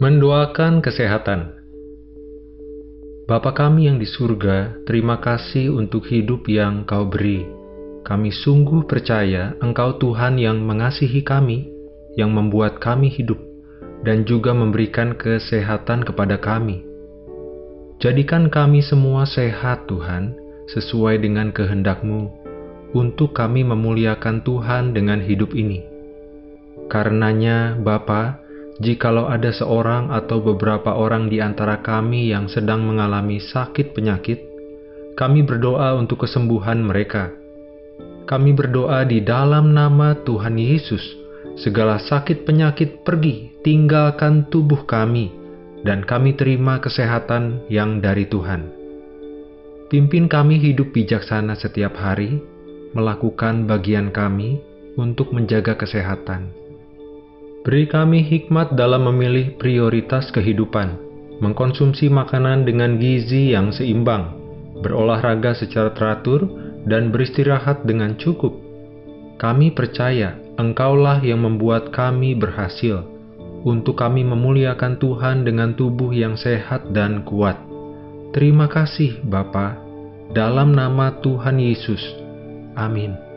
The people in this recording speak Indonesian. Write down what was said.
Mendoakan kesehatan. Bapa kami yang di surga, terima kasih untuk hidup yang Kau beri. Kami sungguh percaya Engkau Tuhan yang mengasihi kami, yang membuat kami hidup, dan juga memberikan kesehatan kepada kami. Jadikan kami semua sehat Tuhan, sesuai dengan kehendak-Mu, untuk kami memuliakan Tuhan dengan hidup ini. Karenanya, Bapa, jikalau ada seorang atau beberapa orang di antara kami yang sedang mengalami sakit penyakit, kami berdoa untuk kesembuhan mereka. Kami berdoa di dalam nama Tuhan Yesus, segala sakit penyakit pergi, tinggalkan tubuh kami, dan kami terima kesehatan yang dari Tuhan. Pimpin kami hidup bijaksana setiap hari, melakukan bagian kami untuk menjaga kesehatan Beri kami hikmat dalam memilih prioritas kehidupan, mengkonsumsi makanan dengan gizi yang seimbang, berolahraga secara teratur, dan beristirahat dengan cukup. Kami percaya Engkaulah yang membuat kami berhasil, untuk kami memuliakan Tuhan dengan tubuh yang sehat dan kuat. Terima kasih Bapa, dalam nama Tuhan Yesus. Amin.